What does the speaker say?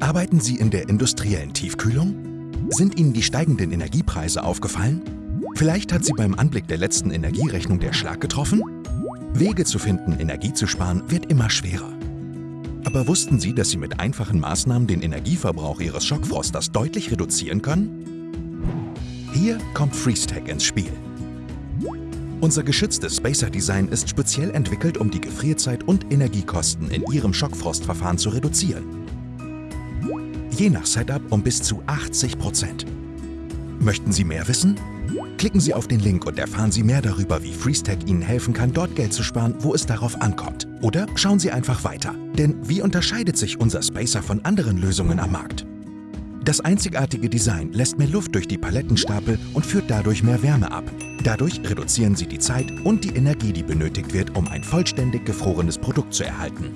Arbeiten Sie in der industriellen Tiefkühlung? Sind Ihnen die steigenden Energiepreise aufgefallen? Vielleicht hat Sie beim Anblick der letzten Energierechnung der Schlag getroffen? Wege zu finden, Energie zu sparen, wird immer schwerer. Aber wussten Sie, dass Sie mit einfachen Maßnahmen den Energieverbrauch Ihres Schockfrosters deutlich reduzieren können? Hier kommt FreezeTech ins Spiel. Unser geschütztes Spacer-Design ist speziell entwickelt, um die Gefrierzeit und Energiekosten in Ihrem Schockfrostverfahren zu reduzieren. Je nach Setup um bis zu 80 Prozent. Möchten Sie mehr wissen? Klicken Sie auf den Link und erfahren Sie mehr darüber, wie FreezeTech Ihnen helfen kann, dort Geld zu sparen, wo es darauf ankommt. Oder schauen Sie einfach weiter. Denn wie unterscheidet sich unser Spacer von anderen Lösungen am Markt? Das einzigartige Design lässt mehr Luft durch die Palettenstapel und führt dadurch mehr Wärme ab. Dadurch reduzieren Sie die Zeit und die Energie, die benötigt wird, um ein vollständig gefrorenes Produkt zu erhalten.